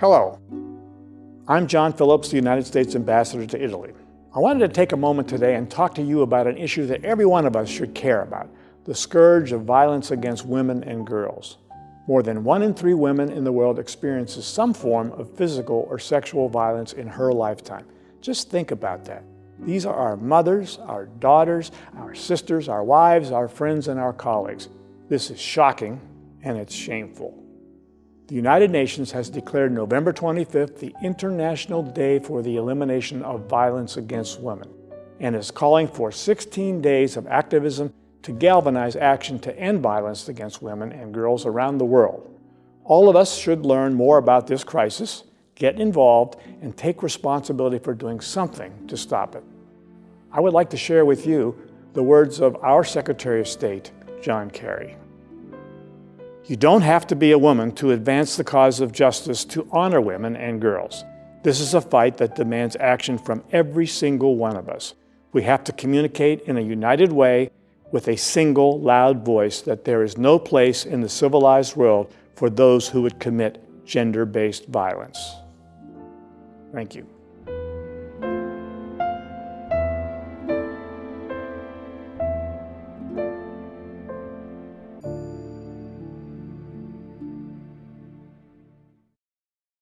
Hello, I'm John Phillips, the United States Ambassador to Italy. I wanted to take a moment today and talk to you about an issue that every one of us should care about, the scourge of violence against women and girls. More than one in three women in the world experiences some form of physical or sexual violence in her lifetime. Just think about that. These are our mothers, our daughters, our sisters, our wives, our friends, and our colleagues. This is shocking and it's shameful. The United Nations has declared November 25th the International Day for the Elimination of Violence Against Women and is calling for 16 days of activism to galvanize action to end violence against women and girls around the world. All of us should learn more about this crisis, get involved, and take responsibility for doing something to stop it. I would like to share with you the words of our Secretary of State, John Kerry. You don't have to be a woman to advance the cause of justice to honor women and girls. This is a fight that demands action from every single one of us. We have to communicate in a united way with a single loud voice that there is no place in the civilized world for those who would commit gender-based violence. Thank you.